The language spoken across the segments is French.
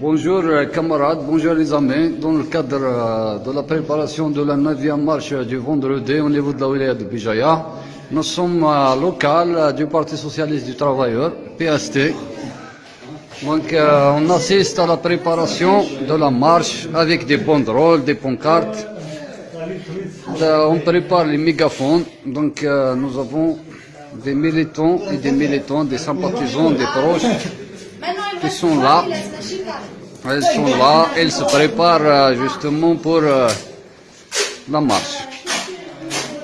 Bonjour euh, camarades, bonjour les amis. Dans le cadre euh, de la préparation de la 9e marche du vendredi au niveau de la wilaya de Bijaya, nous sommes local euh, du Parti Socialiste du Travailleur, PST. Donc on assiste à la préparation de la marche avec des banderoles, des pancartes. on prépare les mégaphones. Donc nous avons des militants et des militants, des sympathisants, des proches qui sont là. Elles sont là, elles se préparent euh, justement pour euh, la marche.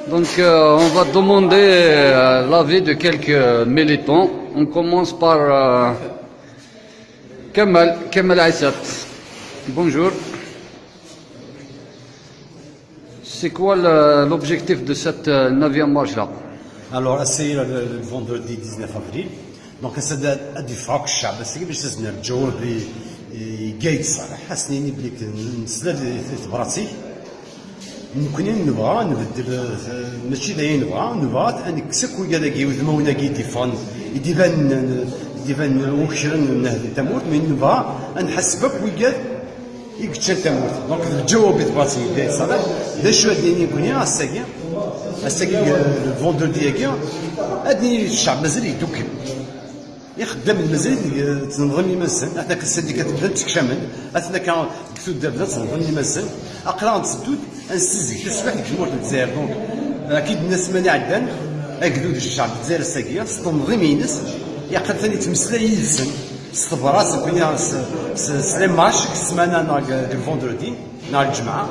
Donc euh, on va demander l'avis de quelques militants. On commence par Kemal, Kemal Aissat. Bonjour. C'est quoi l'objectif de cette 9e marche-là? Alors, c'est le vendredi 19 avril. Donc, c'est du froc chab, c'est قايد صالح حسنيني بلي نسلا براسي. ممكن نبغى نبدل ماشي دايما نبغى نبغى نكسك ويا داكي وذمونا كي ديفان يديفان. يديفان وكشرن تموت من نبغى نحسبك ويا يكتشل تموت دونك الجواب براسي قايد صالح دا شو هاديني كوني الساكي الساكي الفوندردي هكا هادي الشعب مازال يدوكل يخدم المزيد تنظم يمسن اثنا كالسنديكات بدا تكشمل اثنا كان كتود بدا تنظم يمسن أقرأ نسدود تسبح ديك المورد الجزائر. دونك أكيد الناس ماني عدان اكدود الشعب الجزائر الساقية. تنظيم ينس يقد ثاني تمسلا يلسن. استبراس كنا سلام ماش سمانا ناق الفوندردي نهار الجمعة.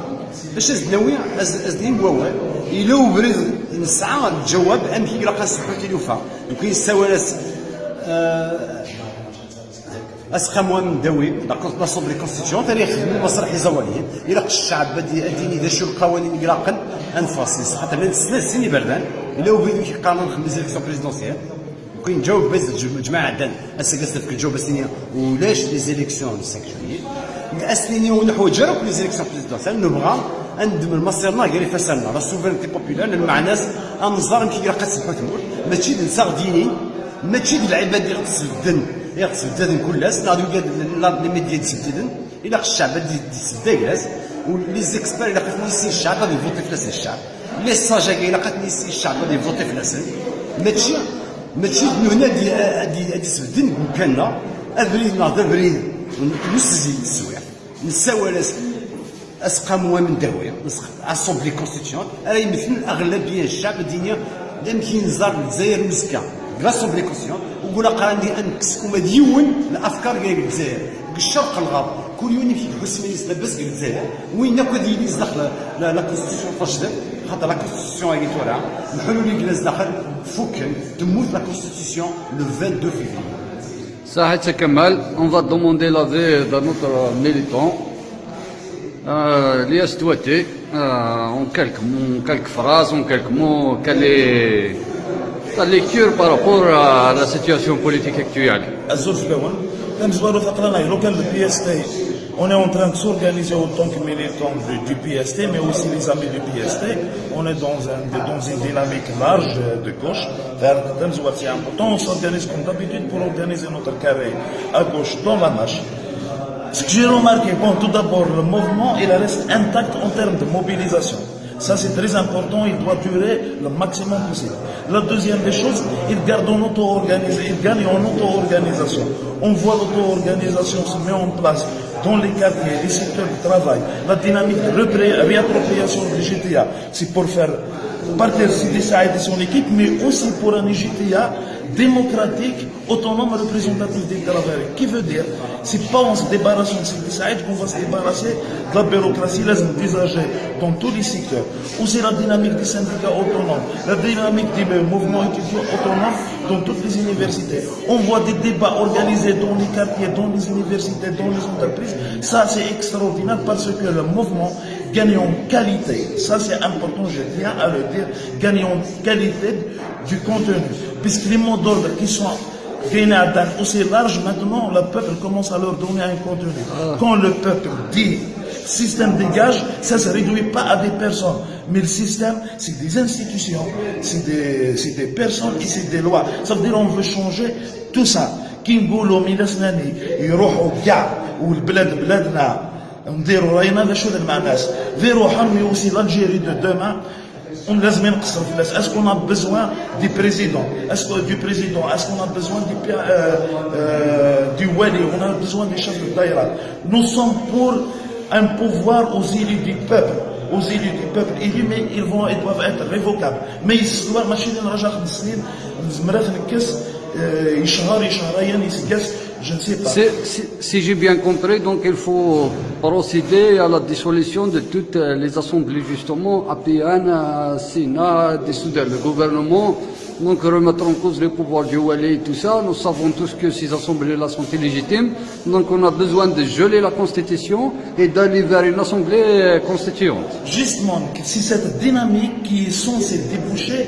باش ناوي ازدين ووال إلا وبرد نسعى الجواب امكي لا سبحان تلوفا يمكن آه، اسخم من داوي نصب لي كونستيتيون ثاني خدم المسرح يزوالي إلى قش الشعب أديني ذا شو القوانين اغلاقا أنفاسيس. حتى من سنة سيني بردان إلى وبيدو قانون خمس الكسيون بريزيدونسيال وكاين جاوب بس جماعة عدن اسكاس في الجواب اسنيا ولاش لي زيليكسيون 5 جويي الاسنين ونحو جرب لي زيليكسيون بريزيدونسيال نبغى ندمر المصيرنا غير فسالنا لا سوفرينتي بوبيلار مع ناس أنظار يمكن يلقى تسمحوا ماشي نساغ ديني ماشي ديال العباد اللي اللي غتسف الدن كلاس ناضي لي ميديا تسددن إلى الشعب يسد كلاس ولي زيكسبير إلى قد نيسي الشعب غادي يفوتي في ناس الشعب لي ساجا إلى قد نيسي الشعب غادي يفوتي في ناس ماشي ماشي هنا دي دي دي سدن مكاننا ابريد ناض ابريد نسزي السوايع نساولاس اسقاموا من داويه اسومبلي كونستيتيون راه يمثل اغلبيه الشعب الدنيا لم كينزار الجزائر مسكه لاسومبلي كونستيتيون وقول قراني انكس وما ديون الأفكار ديال الجزائر الشرق الغرب كل يوم في حسين لاباس الجزائر وين ناكو ديال داخل لا كونستيتيون فاش خاطر لا كونستيتيون هي تورا الحلول اللي داخل فوك تموت لا كونستيتيون لو 22 فيفري Sahit Kemal, on va demander l'avis de notre militant. Euh, Lias Touati, euh, en quelques, en quelques phrases, en quelques mots, ta lecture par rapport à la situation politique actuelle on est en train de s'organiser autant que militants du, PST, mais aussi les amis du PST. On est dans, un, dans une dynamique large de gauche. C'est important. On s'organise comme d'habitude pour organiser notre carré à gauche dans la marche. Ce que j'ai remarqué, bon, tout d'abord, le mouvement, il reste intact en termes de mobilisation. Ça, c'est très important, il doit durer le maximum possible. La deuxième des choses, il garde en auto-organisation, gagne en auto-organisation. On voit l'auto-organisation se met en place dans les quartiers, les secteurs de travail, la dynamique de réappropriation du GTA, c'est pour faire partir de son équipe, mais aussi pour un GTA démocratique, autonome, représentatif des travailleurs. Qui veut dire, c'est pas en se débarrassant de Sidi qu'on va se débarrasser de la bureaucratie, les envisager dans tous les secteurs. C'est la dynamique des syndicats autonomes, la dynamique des mouvements étudiants autonomes dans toutes les universités. On voit des débats organisés dans les quartiers, dans les universités, dans les entreprises. Ça, c'est extraordinaire parce que le mouvement gagner en qualité. Ça, c'est important, je viens à le dire, gagner en qualité du contenu. Puisque les mots d'ordre qui sont gagnés à Dan aussi large, maintenant, le peuple commence à leur donner un contenu. Ah. Quand le peuple dit système dégage, ça ne se réduit pas à des personnes. Mais le système, c'est des institutions, c'est des, personnes et c'est des lois. Ça veut dire qu'on veut changer tout ça. Kingo, l'omina, snani, il y a نديروا راينا باش شو مع الناس. في روحهم مي اوسي لالجيري دو دومان اون لازم نقصر في الناس اسكو اون بيزوان دي بريزيدون اسكو دي بريزيدون اسكو اون بيزوان دي بي... دي والي اون بيزوان دي شاف الدايره نو سوم بور ان بوفوار اوز ايلي دي بوبل أو زيلي دي peuple. Élus, mais ils vont, ils doivent être révocables. Mais ils doivent, خمس سنين, زمرات نكس, يشهر يشهرين يسقس je ne sais pas. Si, j'ai bien compris, donc il faut procéder à la dissolution de toutes les assemblées, justement, APN, Sénat, dissoudre le gouvernement, donc remettre en cause les pouvoirs du Wali et tout ça. Nous savons tous que ces assemblées-là sont illégitimes. Donc on a besoin de geler la Constitution et d'aller vers une assemblée constituante. Justement, si cette dynamique qui est censée déboucher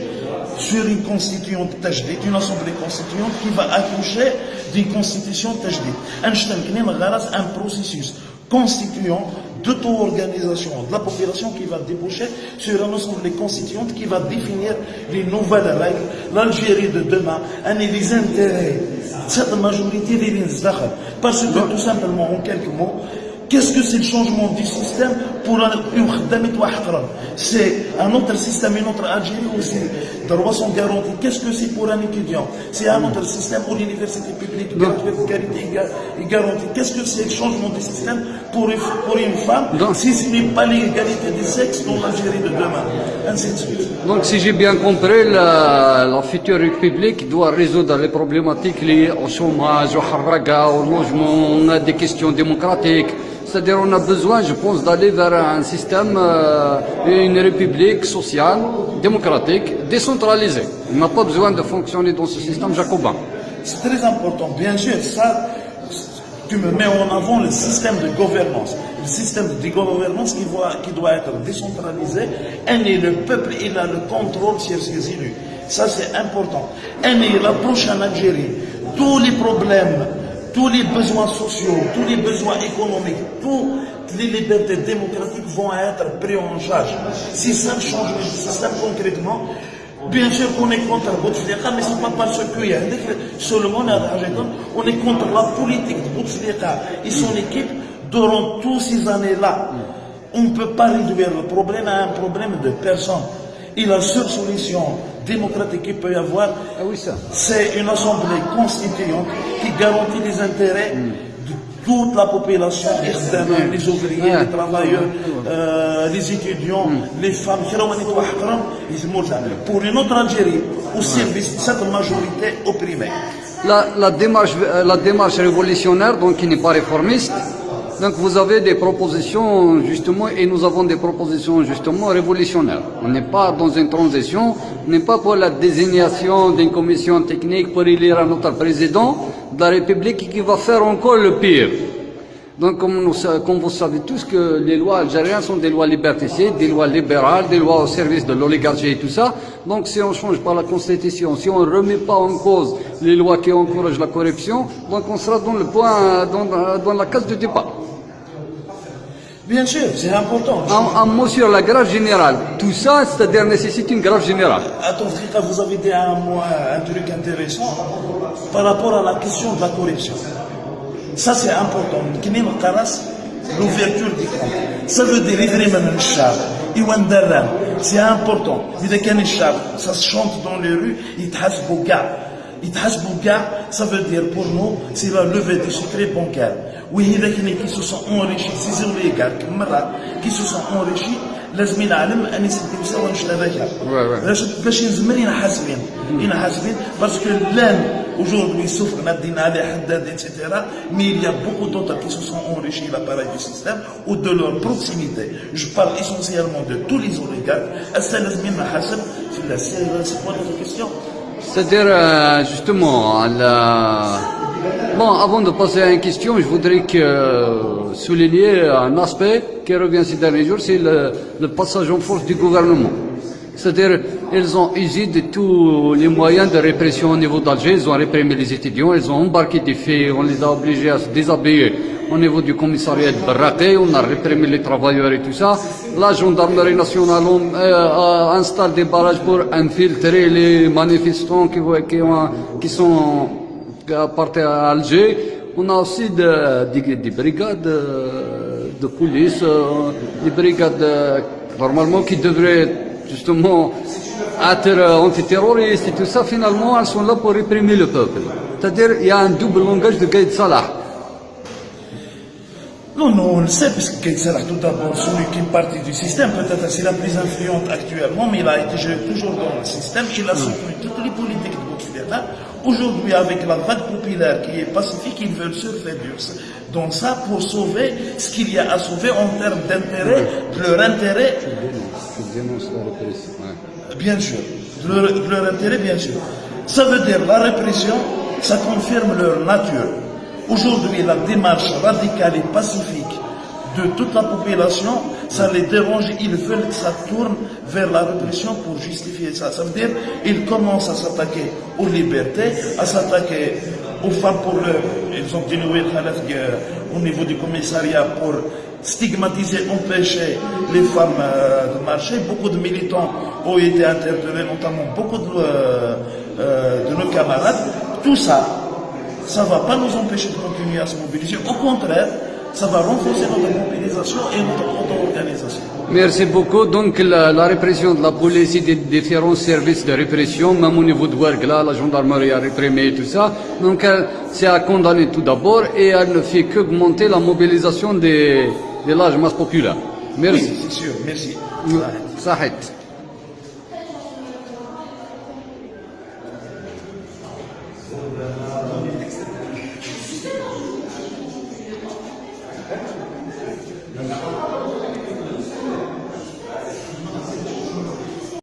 sur une constituante tajdid, une assemblée constituante qui va accoucher d'une constitution tajdid. Un processus constituant d'auto-organisation de la population qui va déboucher sur une assemblée constituante qui va définir les nouvelles règles, l'Algérie de demain, et les intérêts cette majorité des Parce que tout simplement, en quelques mots, Qu'est-ce que c'est le changement du système pour un C'est un autre système, une autre Algérie aussi. Droits sont garantis. Qu'est-ce que c'est pour un étudiant? C'est un autre système où l'université publique est garantie. Qu'est-ce que c'est le changement du système pour une, femme si ce n'est pas l'égalité des sexes dans l'Algérie de demain? Ainsi de suite. Donc si j'ai bien compris, la, la, future république doit résoudre les problématiques liées au chômage, au harraga, au logement, des questions démocratiques. C'est-à-dire on a besoin, je pense, d'aller vers un système, euh, une république sociale, démocratique, décentralisée. On n'a pas besoin de fonctionner dans ce système jacobin. C'est très important. Bien sûr, ça, tu me mets en avant le système de gouvernance. Le système de gouvernance qui, doit être décentralisé. Et le peuple, il a le contrôle sur ses élus. Ça, c'est important. Et la prochaine Algérie, tous les problèmes tous les besoins sociaux, tous les besoins économiques, toutes les libertés démocratiques vont être pris en charge. Si ça change le système concrètement, bien sûr qu'on est contre Bouteflika, mais ce n'est pas parce qu'il y a seulement on est contre la politique de Bouteflika et son équipe durant toutes ces années-là. On ne peut pas réduire le problème à un problème de personne. Et la seule solution démocratique qu'il peut y avoir, ah c'est une assemblée constituante qui garantit les intérêts de toute la population, les ouvriers, les travailleurs, euh, les étudiants, les femmes, pour une autre Algérie au service de cette majorité opprimée. La, la, démarche, la démarche révolutionnaire, donc qui n'est pas réformiste, donc vous avez des propositions justement, et nous avons des propositions justement révolutionnaires. On n'est pas dans une transition, on n'est pas pour la désignation d'une commission technique pour élire un autre président de la République qui va faire encore le pire. Donc comme, nous, comme vous savez tous que les lois algériennes sont des lois liberticides, des lois libérales, des lois au service de l'oligarchie et tout ça. Donc si on change pas la constitution, si on ne remet pas en cause les lois qui encouragent la corruption, donc on sera dans le point, dans, dans la case de départ. Bien sûr, c'est important. Un, mot sur la grave générale. Tout ça, c'est-à-dire nécessite une grave générale. Attends, vous avez dit un, un truc intéressant par rapport à la question de la corruption. Ça, c'est important. L'ouverture du compte. Ça veut dire c'est important. Ça se chante dans les rues, il ça veut dire pour nous, c'est la levée du secret bancaire. Oui, les qui se sont enrichis, ces oligarques, qui se sont enrichis, لازم نعلم اني سدي مساوى نشتبكها باش نزمر ينحاسبين ينحاسبين باسكو لان aujourd'hui sauf qu'on a Dinale, Haddad, etc. Mais il y a beaucoup d'autres qui se sont enrichis l'appareil du système ou de leur proximité. Je parle essentiellement de tous les oligarques. C'est quoi notre question c'est-à-dire, euh, justement, bon, avant de passer à une question, je voudrais euh, souligner un aspect qui revient ces derniers jours, c'est le, passage en force du gouvernement. C'est-à-dire, ils ont usé de tous les moyens de répression au niveau d'Alger, ils ont réprimé les étudiants, ils ont embarqué des filles, on les a obligés à se déshabiller au niveau du commissariat de Barraqué, on a réprimé les travailleurs et tout ça. La gendarmerie nationale euh, installe des barrages pour infiltrer les manifestants qui, qui, sont à partir à Alger, on a aussi de- des, des brigades euh, de police, euh, des brigades euh, normalement qui devraient justement antiterroristes et tout ça. Finalement, elles sont là pour réprimer le peuple. C'est-à-dire, il y a un double langage de Gaïd Salah. Non, non, on le sait, parce que Gaïd Salah, tout d'abord, celui qui est parti du système, peut-être c'est la plus influente actuellement, mais il a été joué toujours dans le système, il a soutenu toutes les politiques de Bouteflika. Aujourd'hui, avec la vague populaire qui est pacifique, ils veulent surfer dur. Donc ça, pour sauver ce qu'il y a à sauver en termes d'intérêt, de leur intérêt, Je dénonce la répression. ouais. Bien sûr, de leur, de leur intérêt, bien sûr. Ça veut dire la répression, ça confirme leur nature. Aujourd'hui, la démarche radicale et pacifique de toute la population, ça les dérange, ils veulent que ça tourne vers la répression pour justifier ça. Ça veut dire ils commencent à s'attaquer aux libertés, à s'attaquer aux femmes pour le... Ils ont dénoué au niveau du commissariat pour stigmatiser, empêcher les femmes euh, de marcher. Beaucoup de militants ont été interpellés, notamment beaucoup de, euh, euh, de nos camarades. Tout ça, ça ne va pas nous empêcher de continuer à se mobiliser. Au contraire, ça va renforcer notre mobilisation et notre auto-organisation. Merci beaucoup. Donc la, la répression de la police et des différents services de répression, même au niveau de Ouargla, la gendarmerie a réprimé et tout ça. Donc c'est à condamner tout d'abord et elle ne fait qu'augmenter la mobilisation des, des larges masses populaires. Merci. C'est sûr, merci. Sahit.